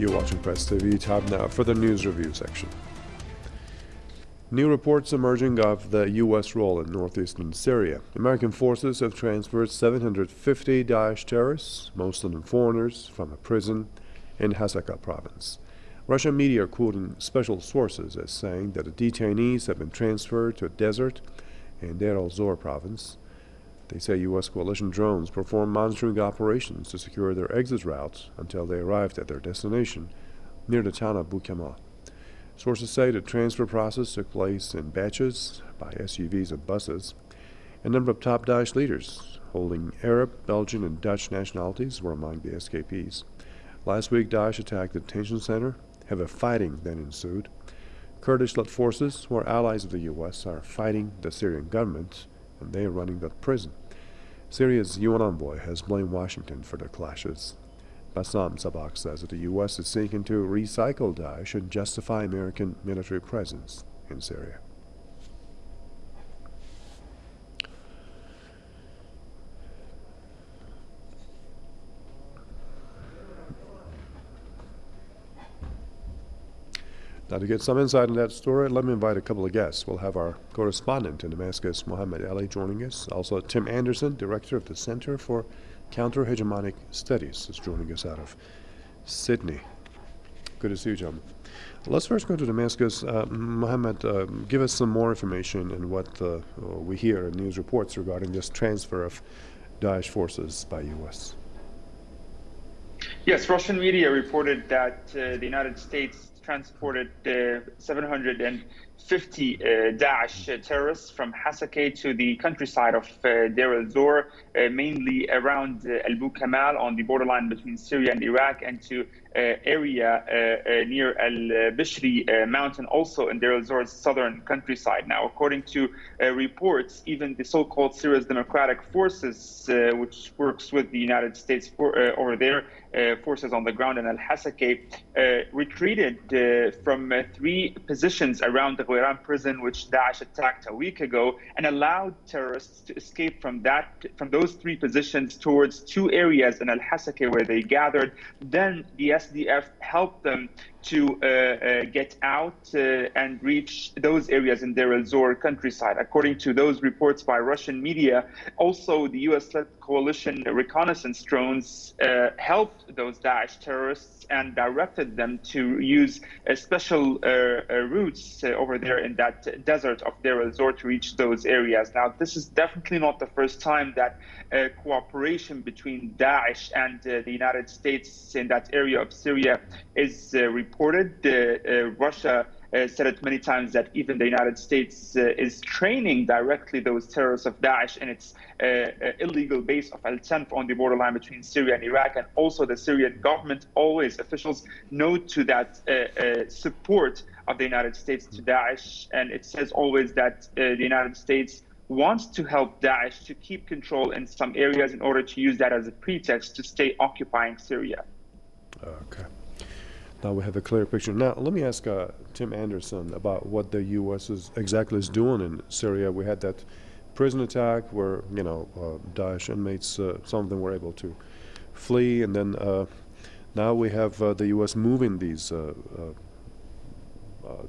You're watching Press TV. Time now for the news review section. New reports emerging of the U.S. role in northeastern Syria. American forces have transferred 750 Daesh terrorists, most of them foreigners, from a prison in Hasaka province. Russian media are quoting special sources as saying that the detainees have been transferred to a desert in Deir al-Zor province. They say U.S. coalition drones performed monitoring operations to secure their exit routes until they arrived at their destination near the town of Bukamal. Sources say the transfer process took place in batches by SUVs and buses. A number of top Daesh leaders holding Arab, Belgian, and Dutch nationalities were among the escapees. Last week, Daesh attacked the detention center. Heavy fighting then ensued. Kurdish-led forces, who are allies of the U.S., are fighting the Syrian government, and they are running the prison. Syria's UN envoy has blamed Washington for the clashes. Bassam Sabbagh says that the U.S. is seeking to recycle Daesh and justify American military presence in Syria. Now, to get some insight into that story, let me invite a couple of guests. We'll have our correspondent in Damascus, Mohammed Ali, joining us. Also, Tim Anderson, director of the Center for Counter-Hegemonic Studies is joining us out of Sydney. Good to see you, gentlemen. Let's first go to Damascus. Uh, Mohammed, uh, give us some more information in what uh, we hear in news reports regarding this transfer of Daesh forces by U.S. Yes, Russian media reported that uh, the United States transported uh, 700 and 50 uh, Daesh terrorists from Hasakeh to the countryside of uh, Deir el-Zor, uh, mainly around uh, Al Kamal on the borderline between Syria and Iraq, and to uh, area uh, near Al Bishri mountain, also in Deir el-Zor's southern countryside. Now, according to reports, even the so-called Syria's Democratic Forces, which works with the United States for, over there, forces on the ground in Al Hasakeh, retreated from three positions around the Ghwayran prison, which Daesh attacked a week ago, and allowed terrorists to escape from that from those three positions towards two areas in Al Hasakeh where they gathered. Then the SDF helped them to uh, uh, get out uh, and reach those areas in Deir el-Zor countryside. According to those reports by Russian media, also the U.S.-led coalition reconnaissance drones uh, helped those Daesh terrorists and directed them to use special uh, uh, routes over there in that desert of Deir el-Zor to reach those areas. Now, this is definitely not the first time that cooperation between Daesh and the United States in that area of Syria is reported reported. Uh, Russia uh, said it many times that even the United States uh, is training directly those terrorists of Daesh in its uh, uh illegal base of Al Tanf on the borderline between Syria and Iraq. And also the Syrian government, always officials note to that uh, support of the United States to Daesh. And it says always that the United States wants to help Daesh to keep control in some areas in order to use that as a pretext to stay occupying Syria. Okay. Now we have a clear picture. Now let me ask uh, Tim Anderson about what the U.S. is exactly is doing in Syria. We had that prison attack where you know uh, Daesh inmates, uh, some of them were able to flee, and then uh, now we have uh, the U.S. moving these uh,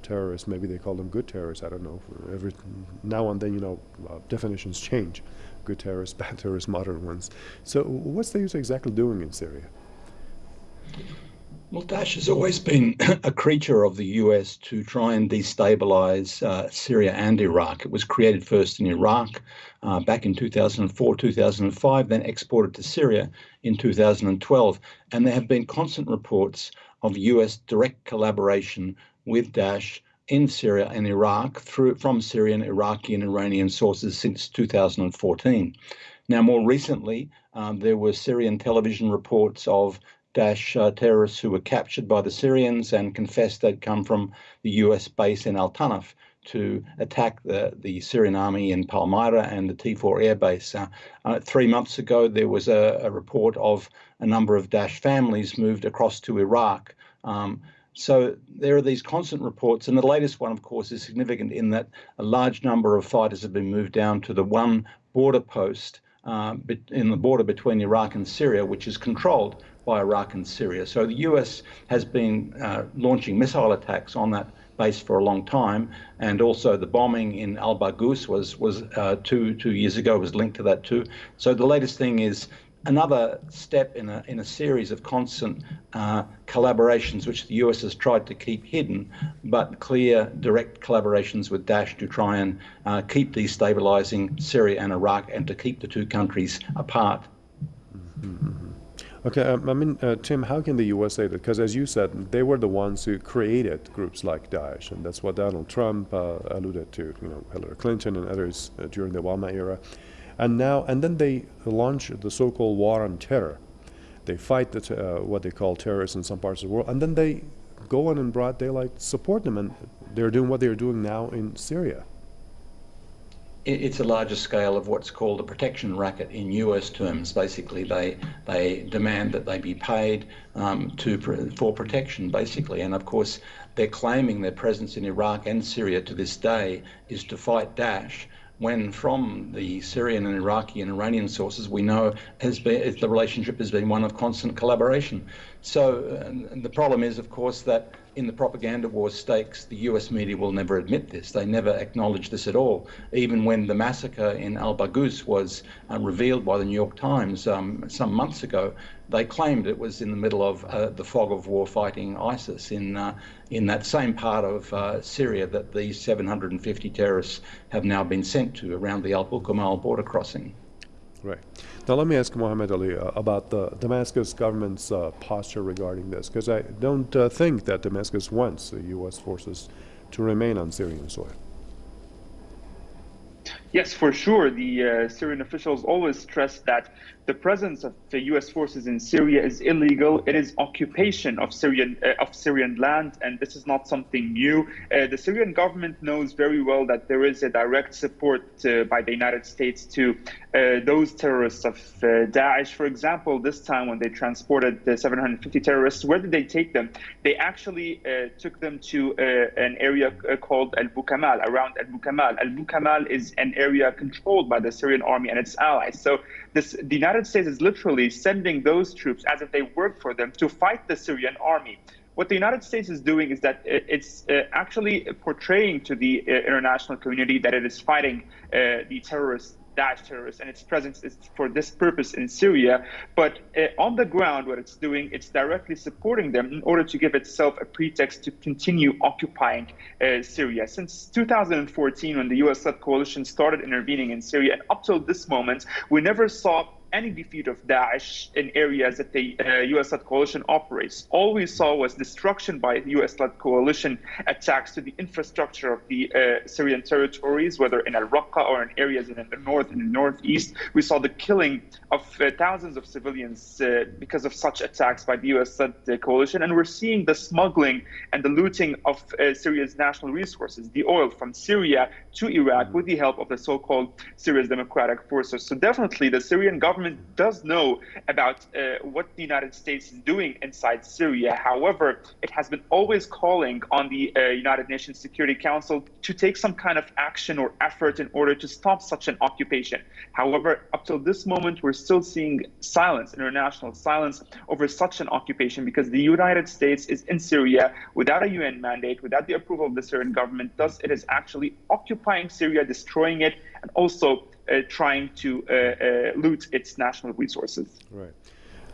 terrorists. Maybe they call them good terrorists. I don't know. Every now and then, you know, definitions change. Good terrorists, bad terrorists, modern ones. So what's the U.S. exactly doing in Syria? Well, Daesh has always been a creature of the US to try and destabilize uh, Syria and Iraq. It was created first in Iraq uh, back in 2004, 2005, then exported to Syria in 2012. And there have been constant reports of US direct collaboration with Daesh in Syria and Iraq through from Syrian, Iraqi, and Iranian sources since 2014. Now, more recently, um, there were Syrian television reports of Daesh uh, terrorists who were captured by the Syrians and confessed they'd come from the US base in Al Tanf to attack the, the Syrian army in Palmyra and the T4 air base. Uh, uh, three months ago, there was a, a, report of a number of Daesh families moved across to Iraq. Um, so there are these constant reports, and the latest one, of course, is significant in that a large number of fighters have been moved down to the one border post uh, in the border between Iraq and Syria, which is controlled by Iraq and Syria. So the US has been uh, launching missile attacks on that base for a long time, and also the bombing in Al Baghouz was was uh, two two years ago was linked to that too. So the latest thing is another step in a in a series of constant uh, collaborations which the US has tried to keep hidden, but clear direct collaborations with Daesh to try and uh, keep destabilizing Syria and Iraq and to keep the two countries apart. Mm -hmm. Okay, um, I mean, uh, Tim, how can the U.S. say that? Because as you said, they were the ones who created groups like Daesh, and that's what Donald Trump uh, alluded to, you know, Hillary Clinton and others uh, during the Obama era. And now, and then they launch the so-called war on terror. They fight the uh, what they call terrorists in some parts of the world, and then they go on in broad daylight support them, and they're doing what they're doing now in Syria it's a larger scale of what's called a protection racket in US terms. Basically, they they demand that they be paid um, to for protection, basically, and of course they're claiming their presence in Iraq and Syria to this day is to fight Daesh. When from the Syrian and Iraqi and Iranian sources, we know has been the relationship has been one of constant collaboration. So uh, the problem is, of course, that in the propaganda war stakes, the US media will never admit this. They never acknowledge this at all. Even when the massacre in Al Baghouz was uh, revealed by the New York Times um, some months ago, they claimed it was in the middle of uh, the fog of war fighting ISIS in, uh, in that same part of uh, Syria that these 750 terrorists have now been sent to around the Al Bukamal border crossing. Right. Now let me ask Mohammed Ali uh, about the Damascus government's uh, posture regarding this, because I don't uh, think that Damascus wants the U.S. forces to remain on Syrian soil. Yes, for sure. The uh, Syrian officials always stress that the presence of the U.S. forces in Syria is illegal. It is occupation of Syrian uh, of Syrian land, and this is not something new. Uh, the Syrian government knows very well that there is a direct support uh, by the United States to uh, those terrorists of uh, Daesh. For example, this time when they transported the 750 terrorists, where did they take them? They actually uh, took them to an area called Al Bukamal, around Al Bukamal. Al Bukamal is an area controlled by the Syrian army and its allies. So this, the United States is literally sending those troops as if they work for them to fight the Syrian army. What the United States is doing is that it's uh, actually portraying to the uh, international community that it is fighting uh, the terrorists Daesh terrorists and its presence is for this purpose in Syria. But uh, on the ground, what it's doing, it's directly supporting them in order to give itself a pretext to continue occupying uh, Syria. Since 2014, when the US-led coalition started intervening in Syria, and up till this moment, we never saw any defeat of Daesh in areas that the uh, US-led coalition operates. All we saw was destruction by US-led coalition attacks to the infrastructure of the uh, Syrian territories, whether in Al-Raqqa or in areas in the north and the northeast. We saw the killing of uh, thousands of civilians uh, because of such attacks by the US-led uh, coalition, and we're seeing the smuggling and the looting of uh, Syria's national resources, the oil from Syria to Iraq, with the help of the so-called Syria's Democratic Forces. So definitely, the Syrian government government does know about uh, what the United States is doing inside Syria. However, it has been always calling on the uh, United Nations Security Council to take some kind of action or effort in order to stop such an occupation. However, up till this moment, we're still seeing silence, international silence over such an occupation because the United States is in Syria without a UN mandate, without the approval of the Syrian government. Thus, it is actually occupying Syria, destroying it, and also trying to uh, uh, loot its national resources. Right.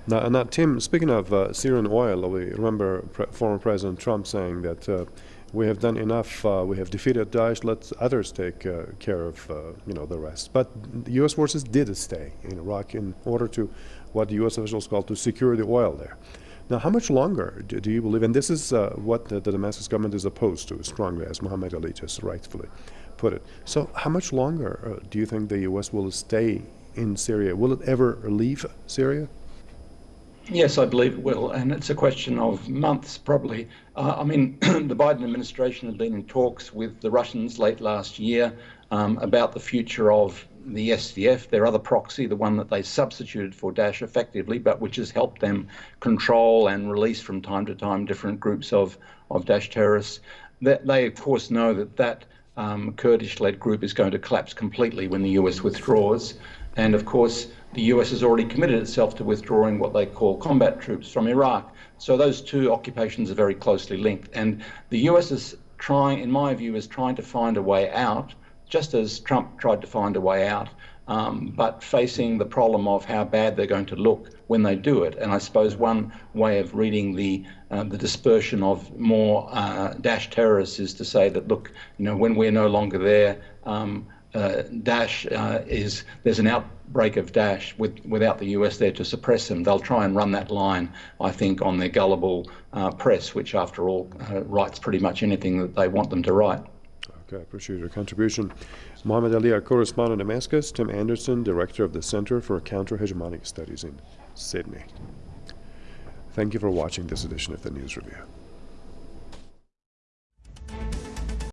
Now, now Tim, speaking of uh, Syrian oil, we remember pre former President Trump saying that uh, we have done enough, uh, we have defeated Daesh, let others take care of you know, the rest. But the U.S. forces did stay in Iraq in order to, what the U.S. officials call, to secure the oil there. Now, how much longer do, do you believe, and this is what the, the Damascus government is opposed to strongly, as Mohammed Ali just rightfully put it. So how much longer uh, do you think the U.S. will stay in Syria? Will it ever leave Syria? Yes, I believe it will, and it's a question of months probably. Uh, I mean, the Biden administration had been in talks with the Russians late last year um, about the future of the SDF, their other proxy, the one that they substituted for Daesh effectively, but which has helped them control and release from time to time different groups of, of Daesh terrorists. That they, of course, know that that um, Kurdish-led group is going to collapse completely when the US withdraws. And of course, the US has already committed itself to withdrawing what they call combat troops from Iraq. So those two occupations are very closely linked. And the US is trying, in my view, is trying to find a way out, just as Trump tried to find a way out, um, but facing the problem of how bad they're going to look when they do it. And I suppose one way of reading the uh, the dispersion of more uh, Daesh terrorists is to say that look, you know, when we're no longer there. Um, uh, Daesh uh, is there's an outbreak of Daesh with, without the US there to suppress them. They'll try and run that line, I think, on their gullible uh, press, which, after all, uh, writes pretty much anything that they want them to write. Okay, appreciate your contribution. Mohammed Ali, our correspondent in Damascus, Tim Anderson, director of the Center for Counter-Hegemonic Studies in Sydney. Thank you for watching this edition of the News Review.